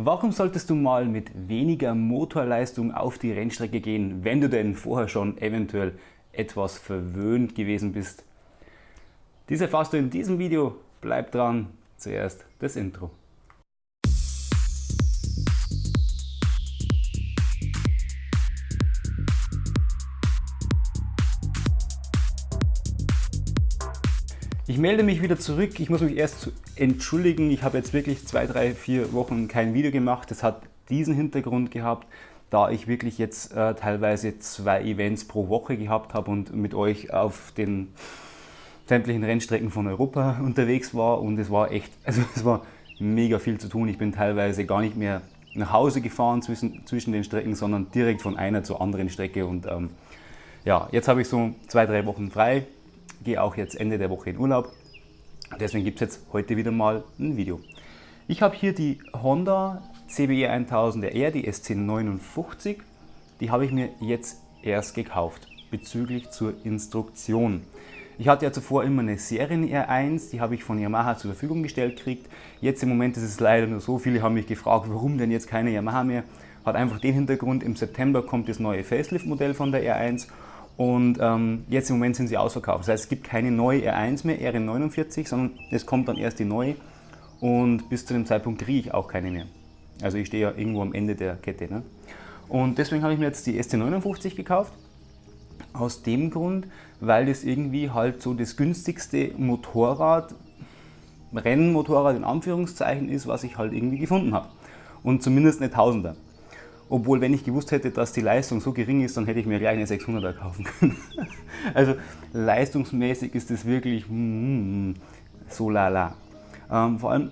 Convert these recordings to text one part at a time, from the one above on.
Warum solltest du mal mit weniger Motorleistung auf die Rennstrecke gehen, wenn du denn vorher schon eventuell etwas verwöhnt gewesen bist? Dies erfährst du in diesem Video. Bleib dran. Zuerst das Intro. Ich melde mich wieder zurück. Ich muss mich erst entschuldigen. Ich habe jetzt wirklich zwei, drei, vier Wochen kein Video gemacht. Das hat diesen Hintergrund gehabt, da ich wirklich jetzt äh, teilweise zwei Events pro Woche gehabt habe und mit euch auf den sämtlichen Rennstrecken von Europa unterwegs war und es war echt, also es war mega viel zu tun. Ich bin teilweise gar nicht mehr nach Hause gefahren zwischen, zwischen den Strecken, sondern direkt von einer zur anderen Strecke und ähm, ja, jetzt habe ich so zwei, drei Wochen frei gehe auch jetzt Ende der Woche in Urlaub. Deswegen gibt es jetzt heute wieder mal ein Video. Ich habe hier die Honda CBE 1000 R, die SC59. Die habe ich mir jetzt erst gekauft, bezüglich zur Instruktion. Ich hatte ja zuvor immer eine Serien R1, die habe ich von Yamaha zur Verfügung gestellt gekriegt. Jetzt im Moment ist es leider nur so, viele haben mich gefragt, warum denn jetzt keine Yamaha mehr. Hat einfach den Hintergrund, im September kommt das neue Facelift-Modell von der R1 und ähm, jetzt im Moment sind sie ausverkauft. Das heißt, es gibt keine neue R1 mehr, RN49, sondern es kommt dann erst die neue. Und bis zu dem Zeitpunkt kriege ich auch keine mehr. Also ich stehe ja irgendwo am Ende der Kette. Ne? Und deswegen habe ich mir jetzt die ST59 gekauft. Aus dem Grund, weil das irgendwie halt so das günstigste Motorrad, Rennmotorrad in Anführungszeichen ist, was ich halt irgendwie gefunden habe. Und zumindest eine Tausender. Obwohl, wenn ich gewusst hätte, dass die Leistung so gering ist, dann hätte ich mir gleich eine 600er kaufen können. also leistungsmäßig ist es wirklich mm, so lala. Ähm, vor allem,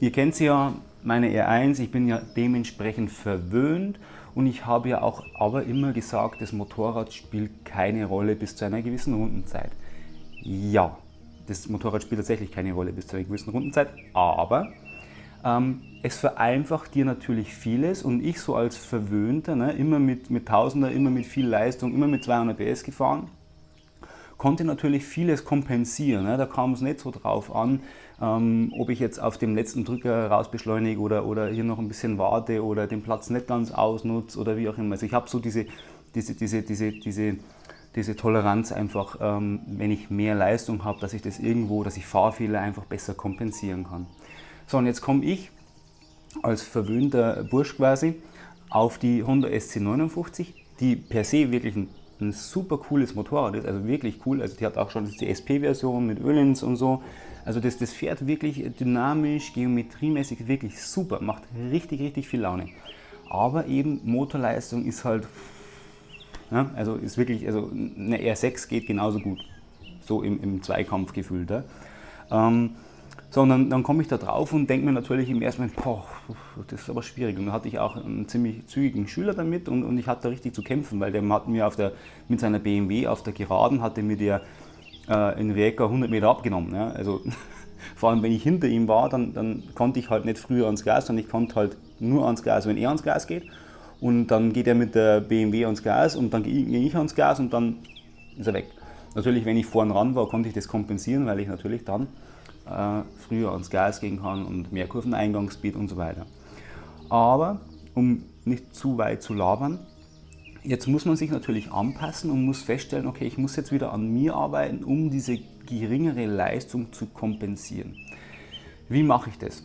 ihr kennt sie ja, meine R1, ich bin ja dementsprechend verwöhnt und ich habe ja auch aber immer gesagt, das Motorrad spielt keine Rolle bis zu einer gewissen Rundenzeit. Ja, das Motorrad spielt tatsächlich keine Rolle bis zu einer gewissen Rundenzeit, aber ähm, es vereinfacht dir natürlich vieles und ich so als Verwöhnter, ne, immer mit, mit Tausender, immer mit viel Leistung, immer mit 200 PS gefahren, konnte natürlich vieles kompensieren. Ne. Da kam es nicht so drauf an, ähm, ob ich jetzt auf dem letzten Drücker rausbeschleunige oder, oder hier noch ein bisschen warte oder den Platz nicht ganz ausnutze oder wie auch immer. Also ich habe so diese, diese, diese, diese, diese, diese Toleranz einfach, ähm, wenn ich mehr Leistung habe, dass ich das irgendwo, dass ich Fahrfehler einfach besser kompensieren kann. So, und jetzt komme ich als verwöhnter Bursch quasi auf die Honda SC59, die per se wirklich ein, ein, super cooles Motorrad ist, also wirklich cool. Also die hat auch schon die SP-Version mit Ölens und so. Also das, das fährt wirklich dynamisch, geometriemäßig wirklich super, macht richtig, richtig viel Laune. Aber eben Motorleistung ist halt, ja, also ist wirklich, also eine R6 geht genauso gut, so im, im Zweikampf gefühlt. Ähm, sondern dann komme ich da drauf und denke mir natürlich im ersten Moment, boah, das ist aber schwierig. Und dann hatte ich auch einen ziemlich zügigen Schüler damit und, und ich hatte da richtig zu kämpfen, weil der hat mir auf der, mit seiner BMW auf der Geraden hatte mir der äh, in Rijeka 100 Meter abgenommen. Ja? Also vor allem wenn ich hinter ihm war, dann, dann konnte ich halt nicht früher ans Gas, sondern ich konnte halt nur ans Gas, wenn er ans Gas geht. Und dann geht er mit der BMW ans Gas und dann gehe ich ans Gas und dann ist er weg. Natürlich, wenn ich vorn ran war, konnte ich das kompensieren, weil ich natürlich dann äh, früher ans Gas gehen kann und mehr Kurveneingangsgebiet und so weiter. Aber um nicht zu weit zu labern, jetzt muss man sich natürlich anpassen und muss feststellen, okay, ich muss jetzt wieder an mir arbeiten, um diese geringere Leistung zu kompensieren. Wie mache ich das?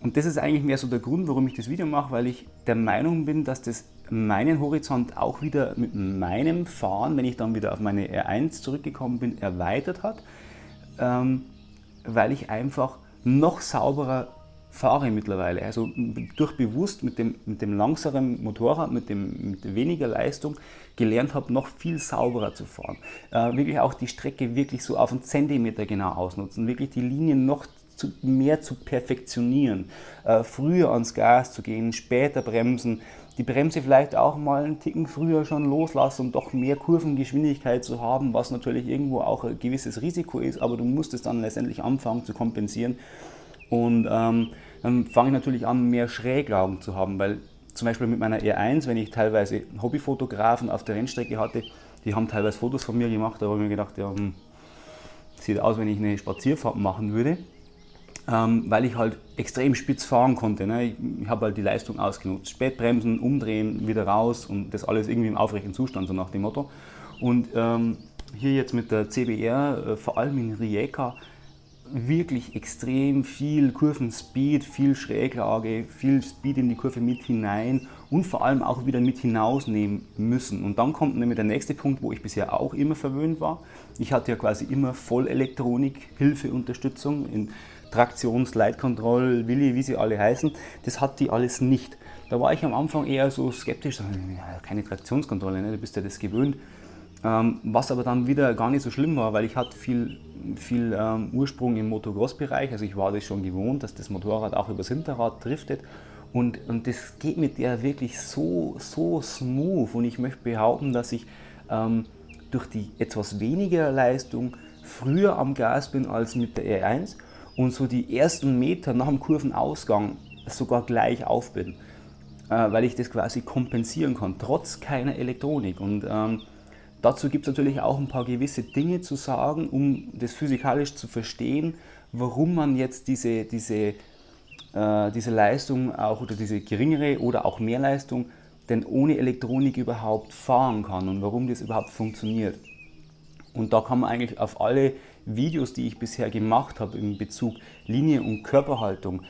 Und das ist eigentlich mehr so der Grund, warum ich das Video mache, weil ich der Meinung bin, dass das meinen Horizont auch wieder mit meinem Fahren, wenn ich dann wieder auf meine R1 zurückgekommen bin, erweitert hat. Ähm, weil ich einfach noch sauberer fahre mittlerweile. Also durch bewusst mit dem, mit dem langsameren Motorrad, mit, dem, mit weniger Leistung gelernt habe, noch viel sauberer zu fahren. Äh, wirklich auch die Strecke wirklich so auf einen Zentimeter genau ausnutzen, wirklich die Linien noch zu, mehr zu perfektionieren, äh, früher ans Gas zu gehen, später bremsen, die Bremse vielleicht auch mal einen Ticken früher schon loslassen, um doch mehr Kurvengeschwindigkeit zu haben, was natürlich irgendwo auch ein gewisses Risiko ist, aber du musst es dann letztendlich anfangen zu kompensieren. Und ähm, dann fange ich natürlich an, mehr Schräglagen zu haben, weil zum Beispiel mit meiner R1, wenn ich teilweise Hobbyfotografen auf der Rennstrecke hatte, die haben teilweise Fotos von mir gemacht, da habe ich mir gedacht, ja, hm, sieht aus, wenn ich eine Spazierfahrt machen würde. Ähm, weil ich halt extrem spitz fahren konnte. Ne? Ich, ich habe halt die Leistung ausgenutzt. Spätbremsen, umdrehen, wieder raus und das alles irgendwie im aufrechten Zustand, so nach dem Motto. Und ähm, hier jetzt mit der CBR, äh, vor allem in Rijeka, wirklich extrem viel Kurvenspeed, viel Schräglage, viel Speed in die Kurve mit hinein und vor allem auch wieder mit hinausnehmen müssen. Und dann kommt nämlich der nächste Punkt, wo ich bisher auch immer verwöhnt war. Ich hatte ja quasi immer Vollelektronik, Hilfe, Unterstützung in Traktions-, Leitkontroll, Willi, wie sie alle heißen. Das hat die alles nicht. Da war ich am Anfang eher so skeptisch, keine Traktionskontrolle, ne? du bist ja das gewöhnt. Ähm, was aber dann wieder gar nicht so schlimm war, weil ich hatte viel, viel ähm, Ursprung im Motocross-Bereich, also ich war das schon gewohnt, dass das Motorrad auch übers Hinterrad driftet und, und das geht mit der wirklich so, so smooth und ich möchte behaupten, dass ich ähm, durch die etwas weniger Leistung früher am Gas bin als mit der R1 und so die ersten Meter nach dem Kurvenausgang sogar gleich auf bin, äh, weil ich das quasi kompensieren kann, trotz keiner Elektronik und ähm, Dazu gibt es natürlich auch ein paar gewisse Dinge zu sagen, um das physikalisch zu verstehen, warum man jetzt diese, diese, äh, diese Leistung auch oder diese geringere oder auch mehr Leistung denn ohne Elektronik überhaupt fahren kann und warum das überhaupt funktioniert. Und da kann man eigentlich auf alle Videos, die ich bisher gemacht habe in Bezug Linie und Körperhaltung,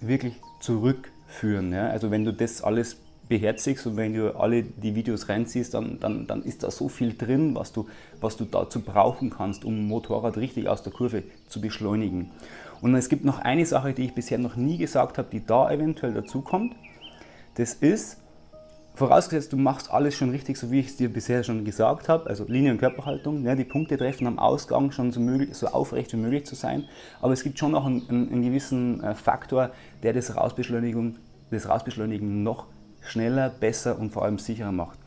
wirklich zurückführen. Ja? Also wenn du das alles beherzigst und wenn du alle die Videos reinziehst, dann, dann, dann ist da so viel drin, was du, was du dazu brauchen kannst, um Motorrad richtig aus der Kurve zu beschleunigen. Und es gibt noch eine Sache, die ich bisher noch nie gesagt habe, die da eventuell dazu kommt. Das ist, vorausgesetzt du machst alles schon richtig, so wie ich es dir bisher schon gesagt habe, also Linie- und Körperhaltung, ja, die Punkte treffen am Ausgang schon so, möglich, so aufrecht wie möglich zu sein, aber es gibt schon noch einen, einen, einen gewissen äh, Faktor, der das Rausbeschleunigen, das Rausbeschleunigen noch schneller, besser und vor allem sicherer macht.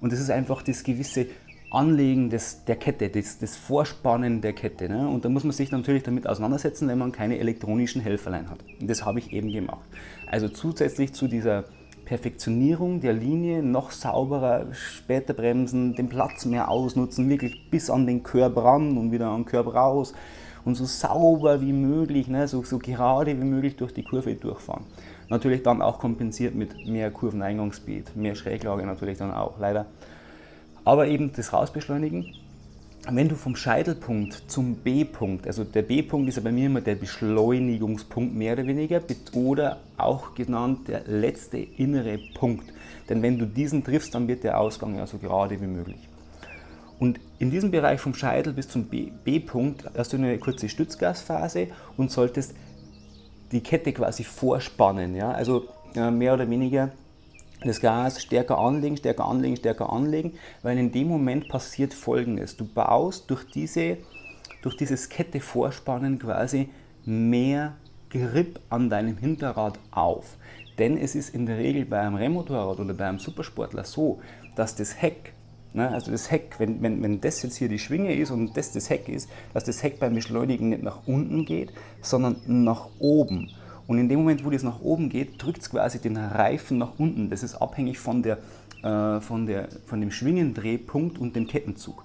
Und das ist einfach das gewisse Anlegen des, der Kette, das, das Vorspannen der Kette. Ne? Und da muss man sich natürlich damit auseinandersetzen, wenn man keine elektronischen Helferlein hat. Und das habe ich eben gemacht. Also zusätzlich zu dieser Perfektionierung der Linie, noch sauberer, später bremsen, den Platz mehr ausnutzen, wirklich bis an den Körb ran und wieder an den Körb raus und so sauber wie möglich, ne? so, so gerade wie möglich durch die Kurve durchfahren. Natürlich dann auch kompensiert mit mehr Kurveneingangsspeed, mehr Schräglage natürlich dann auch, leider. Aber eben das Rausbeschleunigen. Wenn du vom Scheitelpunkt zum B-Punkt, also der B-Punkt ist ja bei mir immer der Beschleunigungspunkt mehr oder weniger oder auch genannt der letzte innere Punkt. Denn wenn du diesen triffst, dann wird der Ausgang ja so gerade wie möglich. Und in diesem Bereich vom Scheitel bis zum B-Punkt hast du eine kurze Stützgasphase und solltest die Kette quasi vorspannen. Ja? Also äh, mehr oder weniger das Gas stärker anlegen, stärker anlegen, stärker anlegen, weil in dem Moment passiert folgendes. Du baust durch, diese, durch dieses Kette vorspannen quasi mehr Grip an deinem Hinterrad auf. Denn es ist in der Regel bei einem Rennmotorrad oder bei einem Supersportler so, dass das Heck Ne? Also das Heck, wenn, wenn, wenn das jetzt hier die Schwinge ist und das das Heck ist, dass das Heck beim Beschleunigen nicht nach unten geht, sondern nach oben. Und in dem Moment, wo das nach oben geht, drückt es quasi den Reifen nach unten. Das ist abhängig von, der, äh, von, der, von dem Schwingendrehpunkt und dem Kettenzug.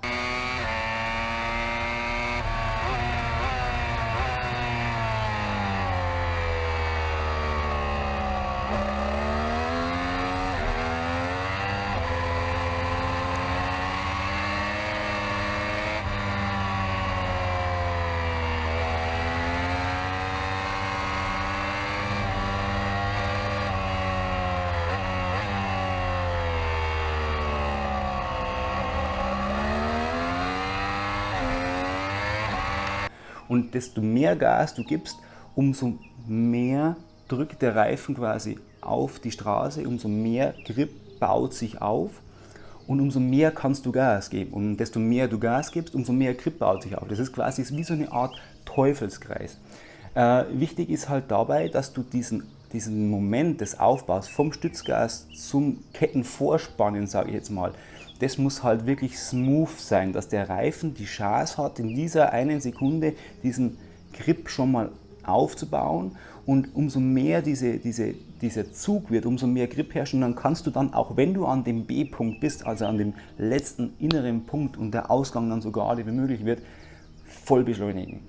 Und desto mehr Gas du gibst, umso mehr drückt der Reifen quasi auf die Straße, umso mehr Grip baut sich auf und umso mehr kannst du Gas geben. Und desto mehr du Gas gibst, umso mehr Grip baut sich auf. Das ist quasi wie so eine Art Teufelskreis. Äh, wichtig ist halt dabei, dass du diesen, diesen Moment des Aufbaus vom Stützgas zum Kettenvorspannen, sage ich jetzt mal, das muss halt wirklich smooth sein, dass der Reifen die Chance hat, in dieser einen Sekunde diesen Grip schon mal aufzubauen und umso mehr diese, diese, dieser Zug wird, umso mehr Grip herrscht und dann kannst du dann, auch wenn du an dem B-Punkt bist, also an dem letzten inneren Punkt und der Ausgang dann so gerade wie möglich wird, voll beschleunigen.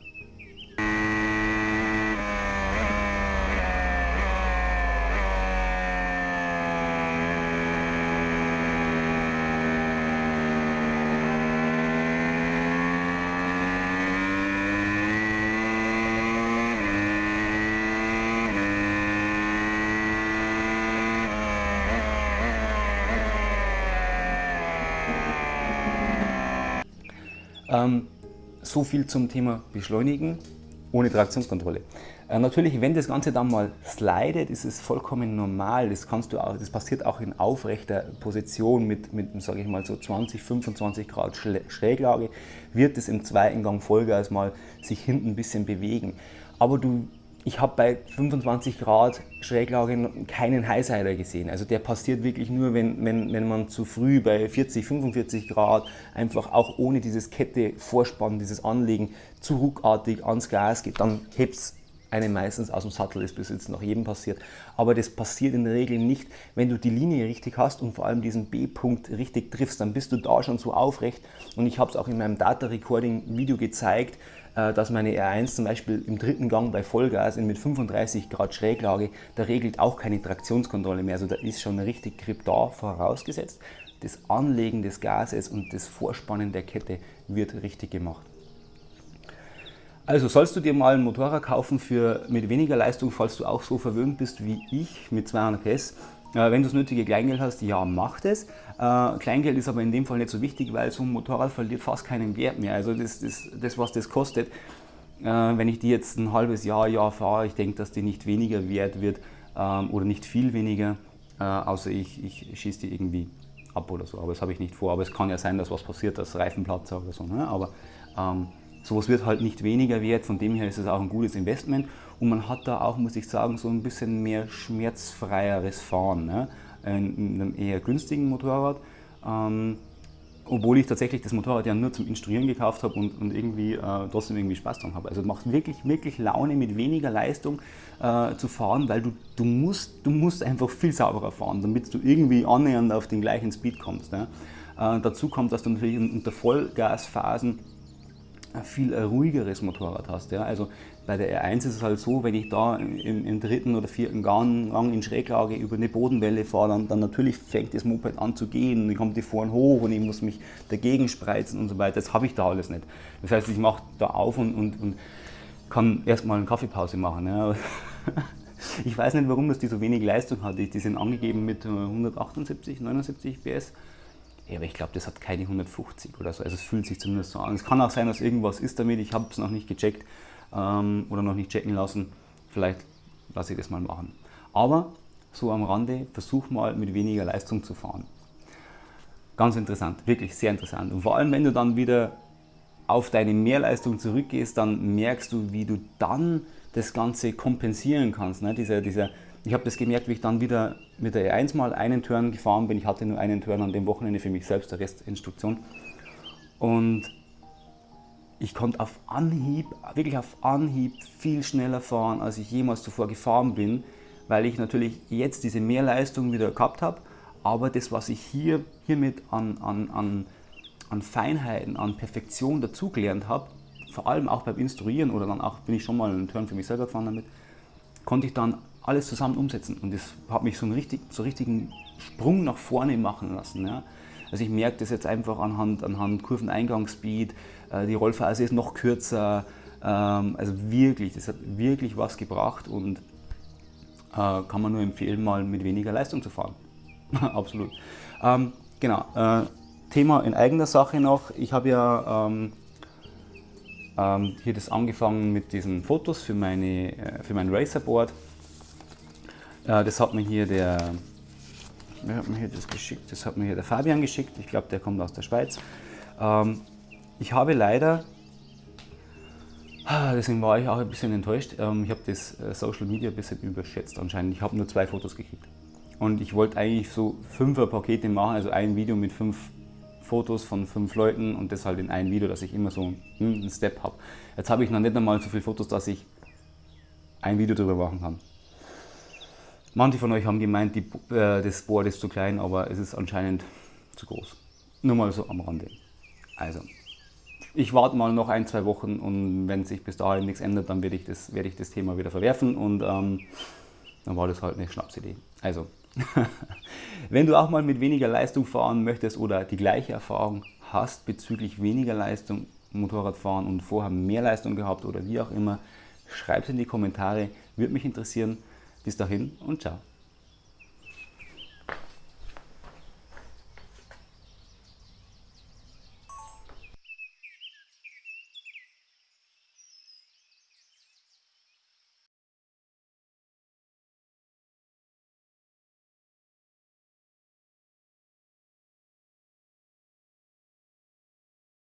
Ähm, so viel zum Thema Beschleunigen ohne Traktionskontrolle. Äh, natürlich, wenn das Ganze dann mal slidet, ist es vollkommen normal. Das, kannst du auch, das passiert auch in aufrechter Position mit, mit sage ich mal, so 20, 25 Grad Schräglage, wird es im zweiten Gang Vollgas mal sich hinten ein bisschen bewegen. Aber du ich habe bei 25 Grad Schräglage keinen Highsider gesehen. Also der passiert wirklich nur, wenn, wenn, wenn man zu früh bei 40, 45 Grad einfach auch ohne dieses Kette Vorspannen, dieses Anlegen zu ruckartig ans Gas geht, dann hebt es einen meistens aus dem Sattel, ist bis jetzt nach jedem passiert. Aber das passiert in der Regel nicht, wenn du die Linie richtig hast und vor allem diesen B-Punkt richtig triffst, dann bist du da schon so aufrecht. Und ich habe es auch in meinem Data Recording Video gezeigt, dass meine R1 zum Beispiel im dritten Gang bei Vollgas mit 35 Grad Schräglage, da regelt auch keine Traktionskontrolle mehr. Also da ist schon richtig Grip da vorausgesetzt. Das Anlegen des Gases und das Vorspannen der Kette wird richtig gemacht. Also sollst du dir mal ein Motorrad kaufen für mit weniger Leistung, falls du auch so verwöhnt bist wie ich mit 200 PS. Äh, wenn du das nötige Kleingeld hast, ja, mach das. Äh, Kleingeld ist aber in dem Fall nicht so wichtig, weil so ein Motorrad verliert fast keinen Wert mehr. Also das, das, das was das kostet, äh, wenn ich die jetzt ein halbes Jahr, Jahr fahre, ich denke, dass die nicht weniger wert wird ähm, oder nicht viel weniger, außer ich, ich schieße die irgendwie ab oder so. Aber das habe ich nicht vor. Aber es kann ja sein, dass was passiert, dass Reifenplatzer oder so. Ne? Aber ähm, Sowas wird halt nicht weniger wert, von dem her ist es auch ein gutes Investment und man hat da auch, muss ich sagen, so ein bisschen mehr schmerzfreieres Fahren. Ne? In einem eher günstigen Motorrad. Ähm, obwohl ich tatsächlich das Motorrad ja nur zum Instruieren gekauft habe und, und irgendwie äh, trotzdem irgendwie Spaß dran habe. Also macht wirklich, wirklich Laune mit weniger Leistung äh, zu fahren, weil du, du, musst, du musst einfach viel sauberer fahren, damit du irgendwie annähernd auf den gleichen Speed kommst. Ne? Äh, dazu kommt, dass du natürlich unter Vollgasphasen ein viel ruhigeres Motorrad hast. Ja. Also bei der R1 ist es halt so, wenn ich da im, im dritten oder vierten Gang, in Schräglage über eine Bodenwelle fahre, dann, dann, natürlich fängt das Moped an zu gehen und dann kommt die vorn hoch und ich muss mich dagegen spreizen und so weiter. Das habe ich da alles nicht. Das heißt, ich mache da auf und, und, und kann erstmal eine Kaffeepause machen. Ja. Ich weiß nicht, warum das die so wenig Leistung hat. Die sind angegeben mit 178, 79 PS. Ja, aber ich glaube, das hat keine 150 oder so. Also es fühlt sich zumindest so an. Es kann auch sein, dass irgendwas ist damit. Ich habe es noch nicht gecheckt ähm, oder noch nicht checken lassen. Vielleicht lasse ich das mal machen. Aber so am Rande, versuch mal mit weniger Leistung zu fahren. Ganz interessant, wirklich sehr interessant. Und vor allem, wenn du dann wieder auf deine Mehrleistung zurückgehst, dann merkst du, wie du dann das Ganze kompensieren kannst. Ne? Dieser, dieser ich habe das gemerkt, wie ich dann wieder mit der E1 mal einen Turn gefahren bin. Ich hatte nur einen Turn an dem Wochenende für mich selbst, der Rest Instruktion. Und ich konnte auf Anhieb, wirklich auf Anhieb viel schneller fahren, als ich jemals zuvor gefahren bin, weil ich natürlich jetzt diese Mehrleistung wieder gehabt habe, aber das, was ich hier hiermit an, an, an, an Feinheiten, an Perfektion dazugelernt habe, vor allem auch beim Instruieren oder dann auch bin ich schon mal einen Turn für mich selber gefahren damit, konnte ich dann alles zusammen umsetzen. Und das hat mich so einen, richtig, so richtigen Sprung nach vorne machen lassen. Ja. Also ich merke das jetzt einfach anhand, anhand Kurveneingangsspeed, äh, die Rollphase ist noch kürzer. Ähm, also wirklich, das hat wirklich was gebracht und äh, kann man nur empfehlen, mal mit weniger Leistung zu fahren. Absolut. Ähm, genau, äh, Thema in eigener Sache noch. Ich habe ja ähm, hier das angefangen mit diesen Fotos für, meine, für mein Racerboard. Das hat mir hier der, wer hat mir hier das geschickt? Das hat mir hier der Fabian geschickt. Ich glaube, der kommt aus der Schweiz. Ähm, ich habe leider, ah, deswegen war ich auch ein bisschen enttäuscht, ähm, ich habe das äh, Social Media ein bisschen überschätzt anscheinend. Ich habe nur zwei Fotos gekriegt. Und ich wollte eigentlich so fünfer Pakete machen, also ein Video mit fünf Fotos von fünf Leuten und das halt in ein Video, dass ich immer so einen Step habe. Jetzt habe ich noch nicht einmal so viele Fotos, dass ich ein Video darüber machen kann. Manche von euch haben gemeint, die, äh, das Board ist zu klein, aber es ist anscheinend zu groß. Nur mal so am Rande. Also, ich warte mal noch ein, zwei Wochen und wenn sich bis dahin nichts ändert, dann werde ich das, ich das Thema wieder verwerfen und ähm, dann war das halt eine Schnapsidee. Also, wenn du auch mal mit weniger Leistung fahren möchtest oder die gleiche Erfahrung hast bezüglich weniger Leistung Motorradfahren und vorher mehr Leistung gehabt oder wie auch immer, schreib es in die Kommentare, würde mich interessieren. Bis dahin und ciao.